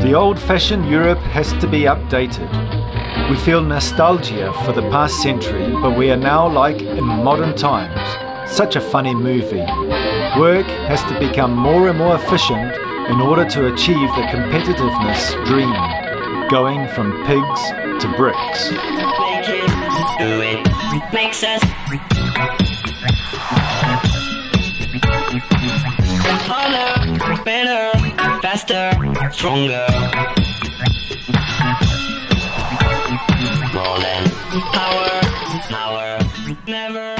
The old-fashioned Europe has to be updated. We feel nostalgia for the past century, but we are now like in modern times. Such a funny movie. Work has to become more and more efficient in order to achieve the competitiveness dream, going from PIIGS to BRICS. Better, faster, stronger. More than power, power, never.